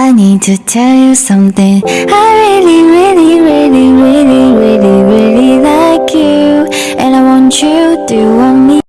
I need to tell you something I really, really, really, really, really, really like you And I want you to want me.